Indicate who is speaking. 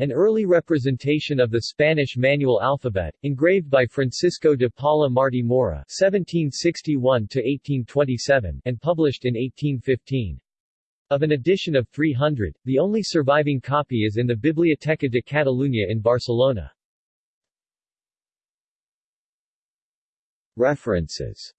Speaker 1: an early representation of the Spanish manual alphabet, engraved by Francisco de Paula Martí Mora (1761–1827) and published in 1815. Of an edition of 300, the only surviving copy is in the Biblioteca de Catalunya in Barcelona. References